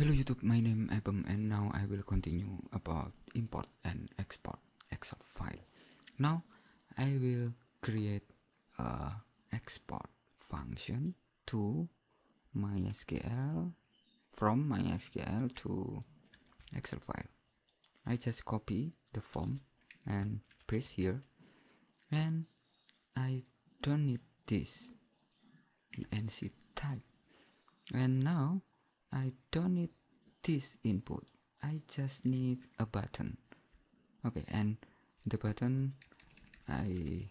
Hello YouTube, my name is Abem and now I will continue about import and export Excel file. Now I will create a export function to MySQL from MySQL to Excel file. I just copy the form and paste here and I don't need this enc type and now I don't need this input. I just need a button. Okay and the button I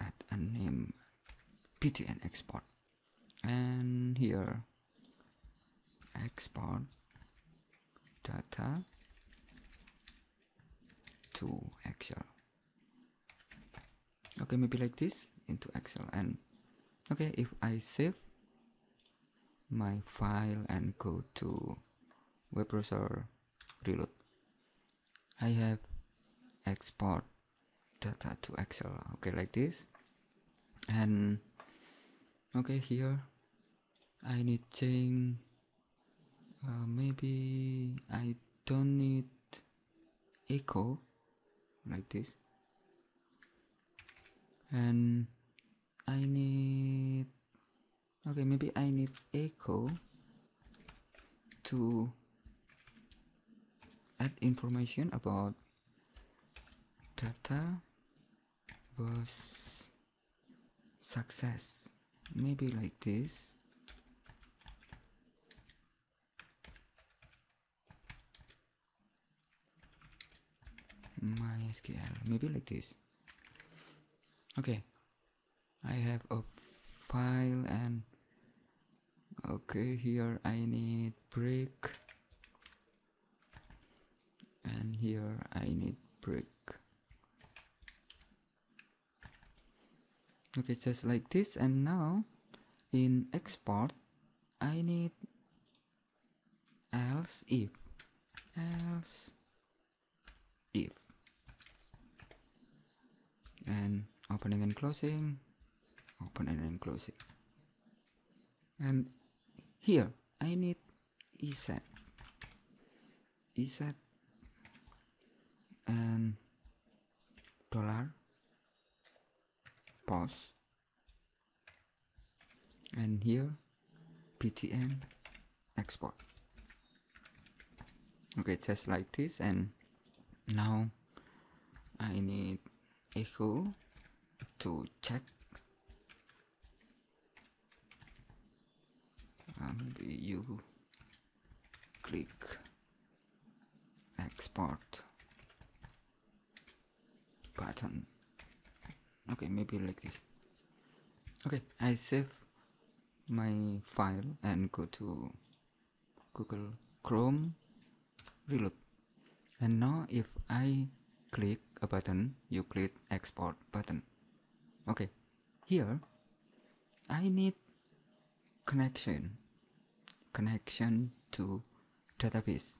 add a name ptn export. And here export data to Excel. Okay maybe like this into Excel. And okay if I save my file and go to web browser reload I have export data to Excel. Okay like this. And okay here I need change uh, maybe I don't need echo like this. And I need okay maybe I need echo to add information about data was success. Maybe like this. MySQL maybe like this. Okay I have a file and okay here I need brick. And here I need brick. Okay just like this. And now in export I need else if else if. And opening and closing opening and close it. And here I need isset. isset and dollar pause. And here ptn export. Okay just like this and now I need echo to check maybe you click export button. Okay maybe like this. Okay I save my file and go to Google Chrome reload. And now if I click a button you click export button. Okay here I need connection connection to database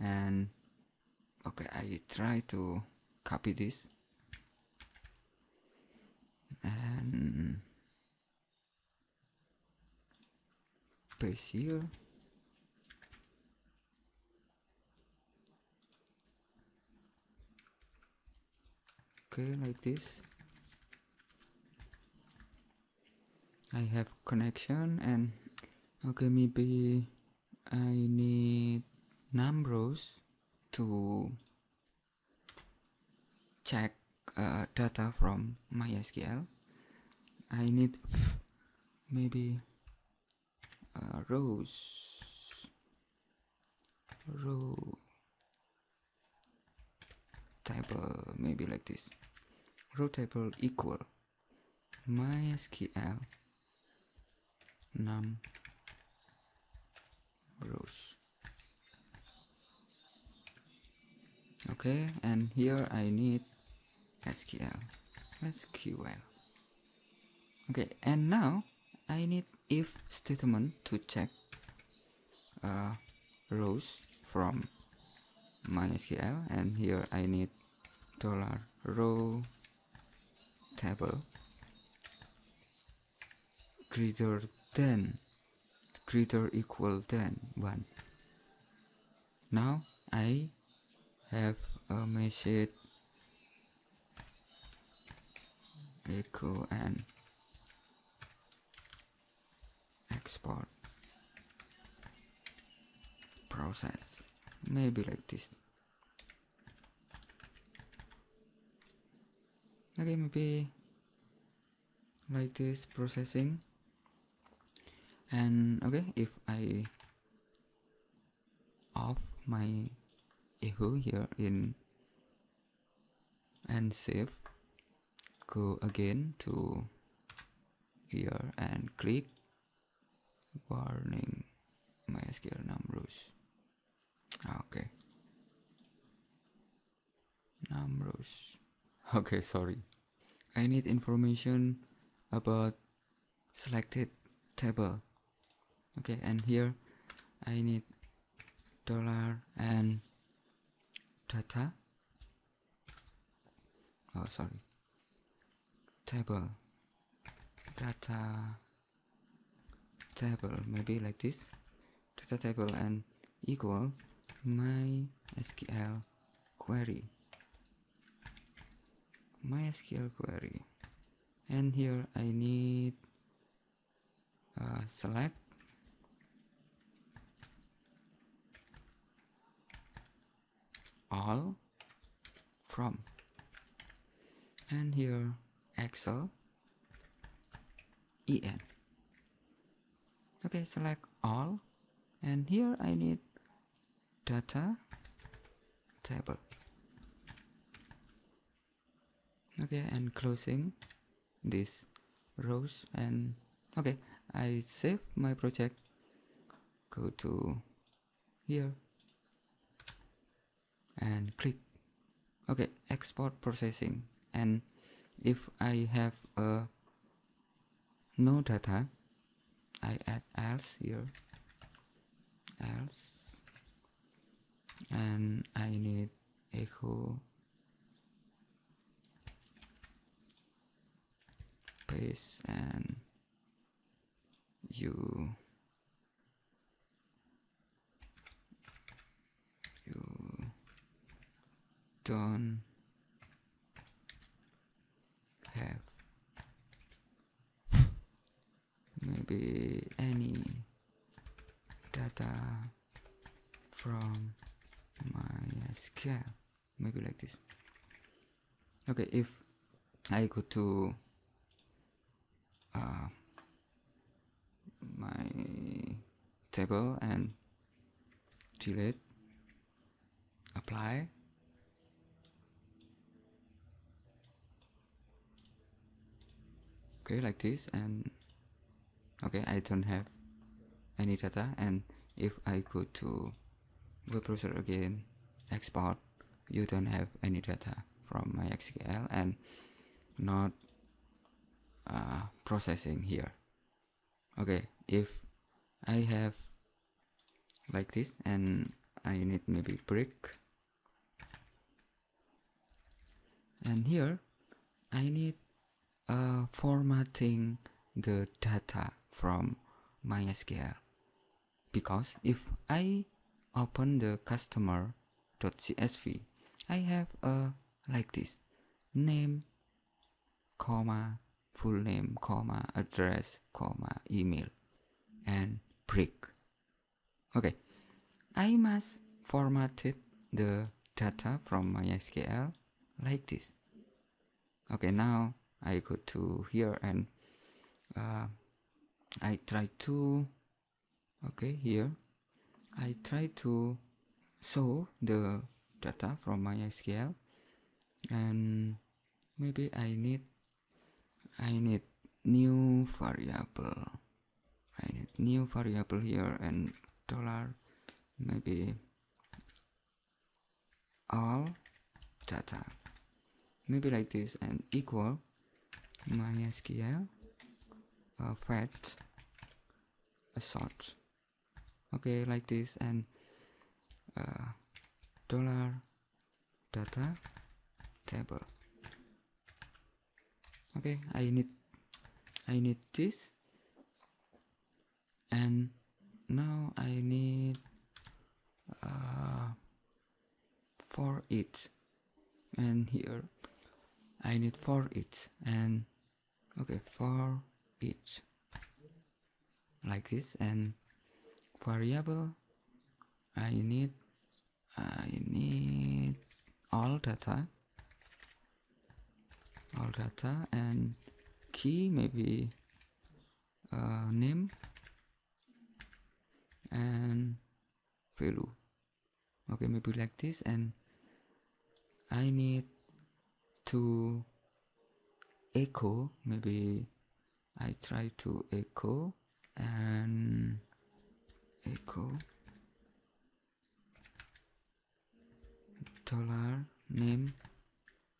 and okay I try to copy this. And paste here. Okay like this. I have connection and okay maybe I need numbers to check uh, data from MySQL. I need maybe uh, rows row table maybe like this. Row table equal mysql num rows okay and here I need SQL SQL okay and now I need if statement to check uh, rows from MySQL and here I need dollar row table greater than greater equal than 1 now I have message echo and export process. Maybe like this. Okay maybe like this processing. And okay if I off my echo here in and save. Go again to here and click. Warning MySQL numbers ah, okay. Numbers okay sorry. I need information about selected table. Okay and here I need dollar and data oh sorry. Table. Data table. Maybe like this. Data table and equal my SQL query. My SQL query. And here I need uh, select all from. And here Excel en okay select all. And here I need data table. Okay and closing this rows and okay I save my project. Go to here and click. Okay export processing. And if I have a no data I add else here. Else. And I need echo. Paste and you. you don't have. Maybe any data from MySQL maybe like this. Okay if I go to uh, my table and delete apply okay like this and okay I don't have any data. And if I go to web browser again export you don't have any data from MySQL and not uh, processing here. Okay if I have like this and I need maybe brick and here I need uh, formatting the data from MySQL. Because if I open the customer.csv I have a like this name comma full name comma address comma email and brick. Okay. I must format it the data from MySQL like this. Okay now I go to here and uh, I try to okay here. I try to show the data from MySQL and maybe I need I need new variable. I need new variable here and dollar maybe all data. Maybe like this and equal mysql uh, fetch assoc okay like this and uh, dollar data table. Okay I need I need this and now I need uh, foreach and here I need foreach and okay for each like this and variable I need I need all data all data and key maybe uh, name and value. Okay maybe like this and I need to echo. Maybe I try to echo and echo. Dollar name.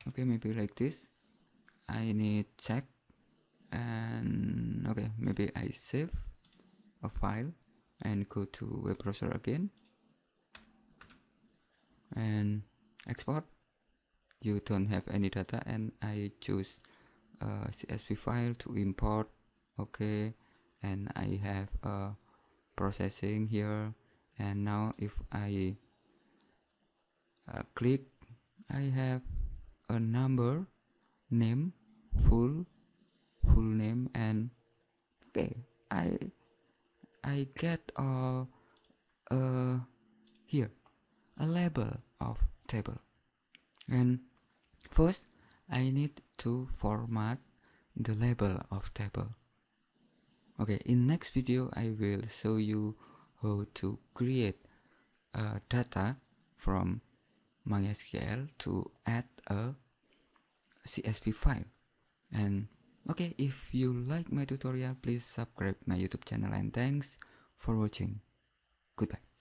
Okay maybe like this. I need check and okay maybe I save a file and go to web browser again. And export. You don't have any data and I choose CSV file to import okay and I have a processing here. And now if I uh, click I have a number name full full name and okay I I get all uh, here a label of table. And first I need to format the label of table. Okay in next video I will show you how to create data from MySQL to add a CSV file. And okay if you like my tutorial please subscribe my youtube channel and thanks for watching. Goodbye